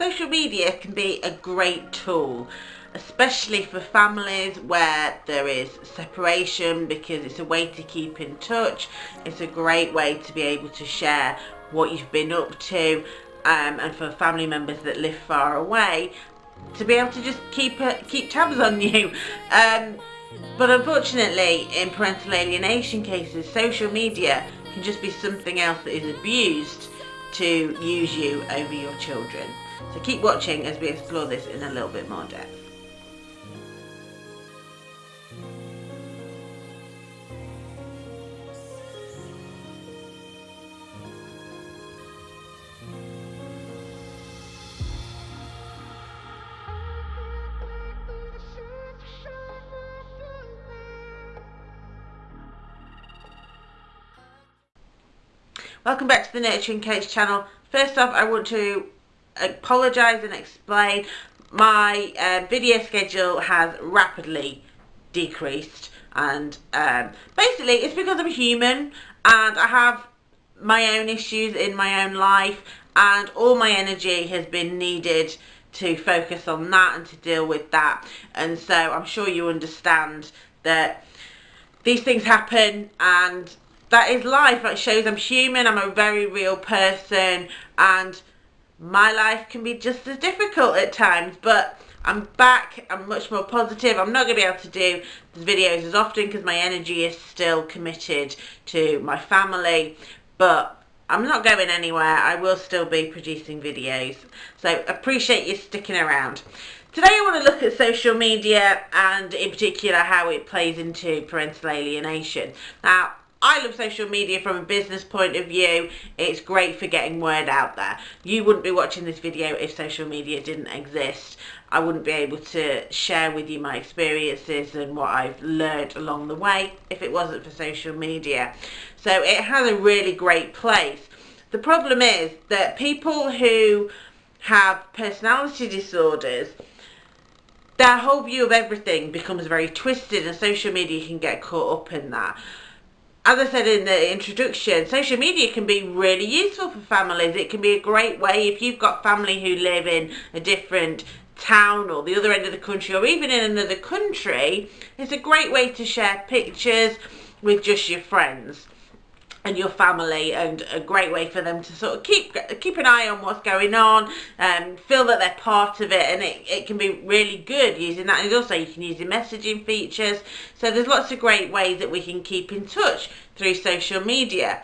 social media can be a great tool especially for families where there is separation because it's a way to keep in touch. It's a great way to be able to share what you've been up to um, and for family members that live far away to be able to just keep uh, keep tabs on you. Um, but unfortunately in parental alienation cases social media can just be something else that is abused to use you over your children so keep watching as we explore this in a little bit more depth Welcome back to the Nurturing Coach channel. First off, I want to apologise and explain my uh, video schedule has rapidly decreased and um, basically it's because I'm human and I have my own issues in my own life and all my energy has been needed to focus on that and to deal with that and so I'm sure you understand that these things happen and that is life. It shows I'm human, I'm a very real person, and my life can be just as difficult at times, but I'm back, I'm much more positive. I'm not going to be able to do the videos as often because my energy is still committed to my family, but I'm not going anywhere. I will still be producing videos. So appreciate you sticking around. Today I want to look at social media and in particular how it plays into parental alienation. Now, I love social media from a business point of view. It's great for getting word out there. You wouldn't be watching this video if social media didn't exist. I wouldn't be able to share with you my experiences and what I've learned along the way if it wasn't for social media. So it has a really great place. The problem is that people who have personality disorders their whole view of everything becomes very twisted and social media can get caught up in that as I said in the introduction, social media can be really useful for families. It can be a great way if you've got family who live in a different town or the other end of the country or even in another country. It's a great way to share pictures with just your friends and your family and a great way for them to sort of keep keep an eye on what's going on and feel that they're part of it and it, it can be really good using that. And also you can use the messaging features. So there's lots of great ways that we can keep in touch through social media.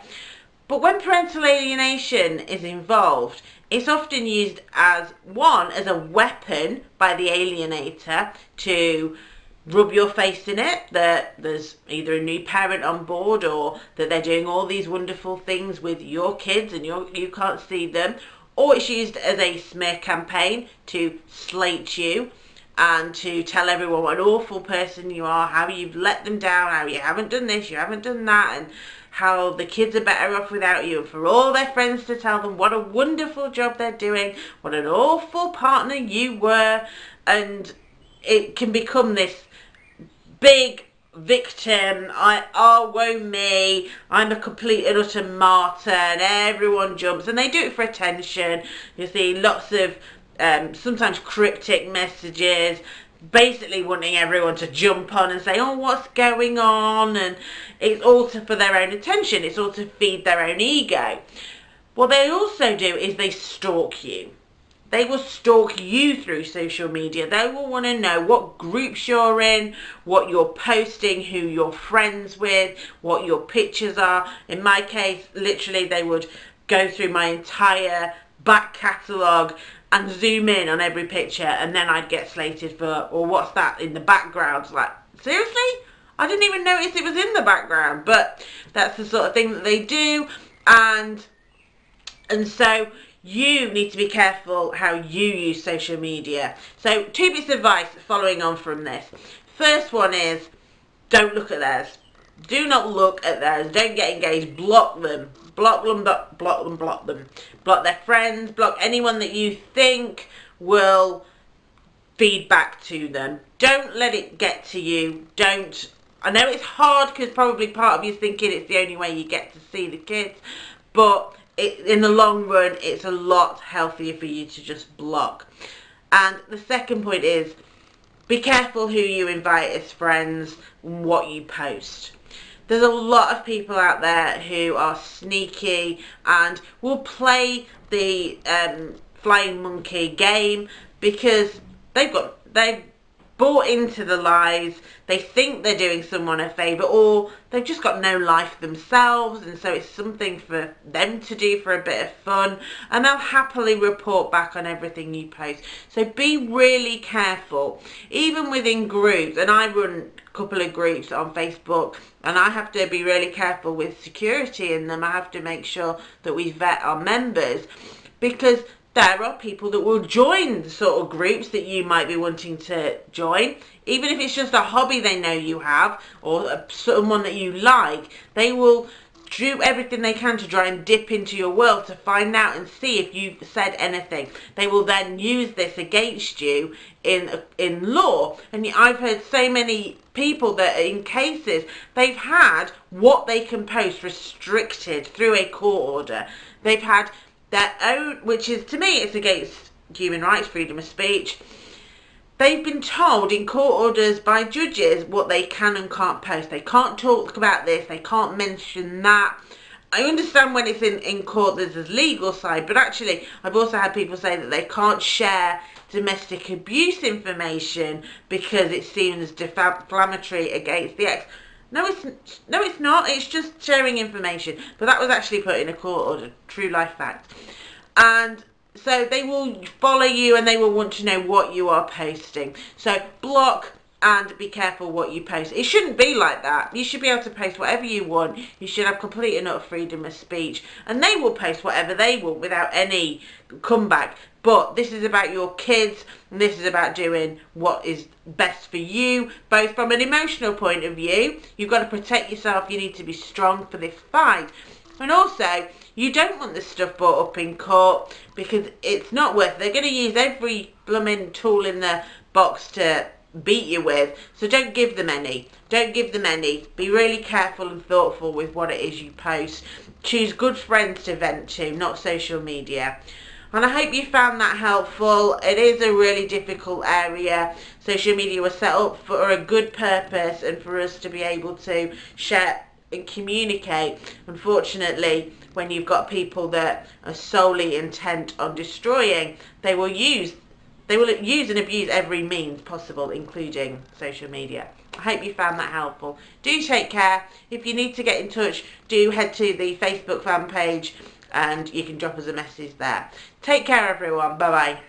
But when parental alienation is involved it's often used as one as a weapon by the alienator to rub your face in it that there's either a new parent on board or that they're doing all these wonderful things with your kids and you you can't see them. Or it's used as a smear campaign to slate you and to tell everyone what an awful person you are, how you've let them down, how you haven't done this, you haven't done that, and how the kids are better off without you, and for all their friends to tell them what a wonderful job they're doing, what an awful partner you were, and it can become this big victim. I oh woe me. I'm a complete and utter martyr and everyone jumps and they do it for attention. You see lots of um, sometimes cryptic messages basically wanting everyone to jump on and say oh what's going on? And it's all for their own attention. It's all to feed their own ego. What they also do is they stalk you they will stalk you through social media. They will want to know what groups you're in, what you're posting, who you're friends with, what your pictures are. In my case, literally they would go through my entire back catalogue and zoom in on every picture and then I'd get slated for, or what's that in the background? Like, seriously? I didn't even notice it was in the background, but that's the sort of thing that they do. And, and so you need to be careful how you use social media. So two bits of advice following on from this. First one is don't look at theirs. Do not look at theirs. Don't get engaged. Block them. Block them, block them, block them. Block their friends. Block anyone that you think will feed back to them. Don't let it get to you. Don't. I know it's hard because probably part of you is thinking it's the only way you get to see the kids. But it, in the long run, it's a lot healthier for you to just block. And the second point is, be careful who you invite as friends, what you post. There's a lot of people out there who are sneaky and will play the um, flying monkey game because they've got they've bought into the lies. They think they're doing someone a favour or they've just got no life themselves and so it's something for them to do for a bit of fun and they'll happily report back on everything you post. So be really careful. Even within groups, and I run a couple of groups on Facebook and I have to be really careful with security in them. I have to make sure that we vet our members because there are people that will join the sort of groups that you might be wanting to join. Even if it's just a hobby they know you have or someone that you like, they will do everything they can to try and dip into your world to find out and see if you've said anything. They will then use this against you in in law. And I've heard so many people that in cases they've had what they can post restricted through a court order. They've had their own, which is to me, it's against human rights, freedom of speech. They've been told in court orders by judges what they can and can't post. They can't talk about this, they can't mention that. I understand when it's in, in court there's a legal side, but actually I've also had people say that they can't share domestic abuse information because it's seen as defamatory against the ex. No, it's no, it's not. It's just sharing information. But that was actually put in a court order, true life fact. And so they will follow you and they will want to know what you are posting. So block and be careful what you post. It shouldn't be like that. You should be able to post whatever you want. You should have complete and utter freedom of speech. And they will post whatever they want without any comeback. But this is about your kids. And this is about doing what is best for you, both from an emotional point of view. You've got to protect yourself. You need to be strong for this fight. And also, you don't want this stuff brought up in court because it's not worth it. They're going to use every blooming tool in the box to beat you with. So don't give them any. Don't give them any. Be really careful and thoughtful with what it is you post. Choose good friends to vent to, not social media. And I hope you found that helpful. It is a really difficult area. Social media was set up for a good purpose and for us to be able to share and communicate. Unfortunately, when you've got people that are solely intent on destroying, they will use they will use and abuse every means possible, including social media. I hope you found that helpful. Do take care. If you need to get in touch, do head to the Facebook fan page and you can drop us a message there. Take care everyone. Bye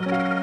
bye.